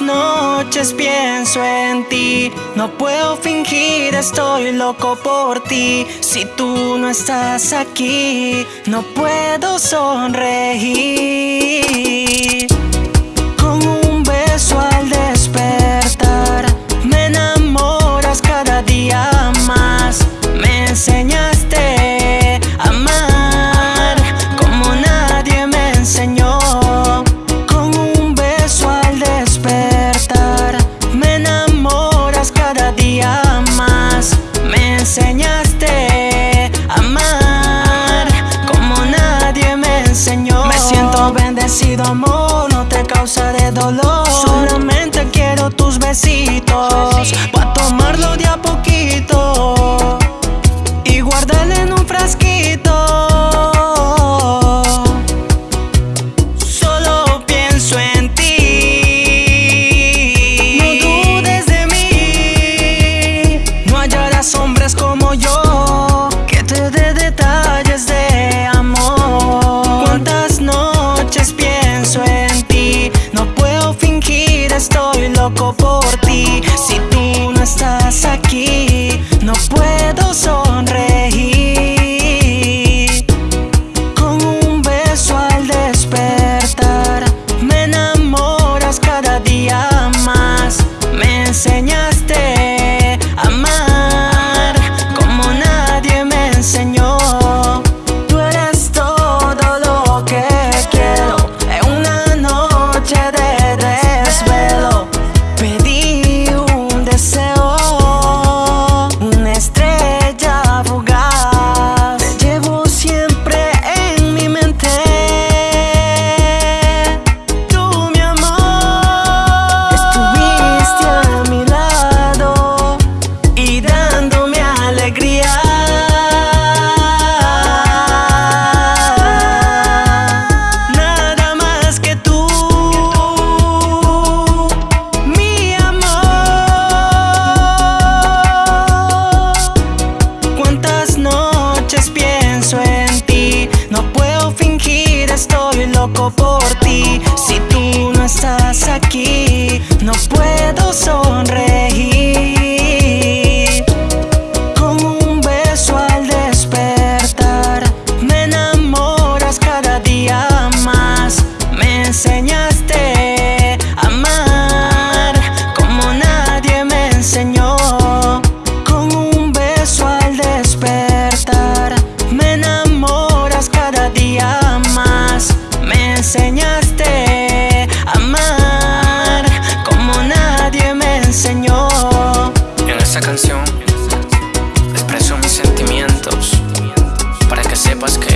noches pienso en ti. No puedo fingir, estoy loco por ti. Si tú no estás aquí, no puedo sonreír. agradecido amor, no te causaré dolor. Solamente quiero tus besitos, pa' tomarlo de a poquito. aquí. esta canción. Expreso mis sentimientos para que sepas que